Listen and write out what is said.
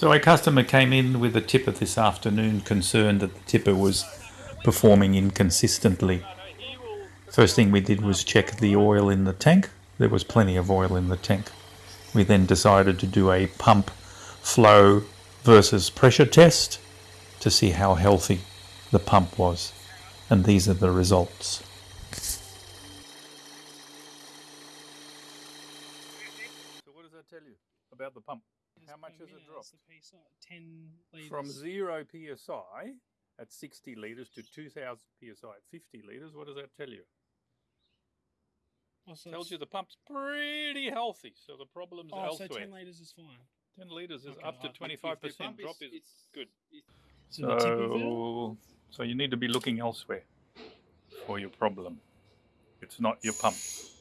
So a customer came in with a tipper this afternoon concerned that the tipper was performing inconsistently. First thing we did was check the oil in the tank. There was plenty of oil in the tank. We then decided to do a pump flow versus pressure test to see how healthy the pump was. And these are the results. So what does that tell you about the pump? How much has it dropped? Ten liters. From 0 psi at 60 litres to 2000 psi at 50 litres, what does that tell you? Oh, so tells you the pump's pretty healthy, so the problem's Oh, so ten liters is fine. 10 litres is Okay, up to if- if 25% drop is it's good. So, the? So, so you need to be looking elsewhere for your problem. It's not your pump.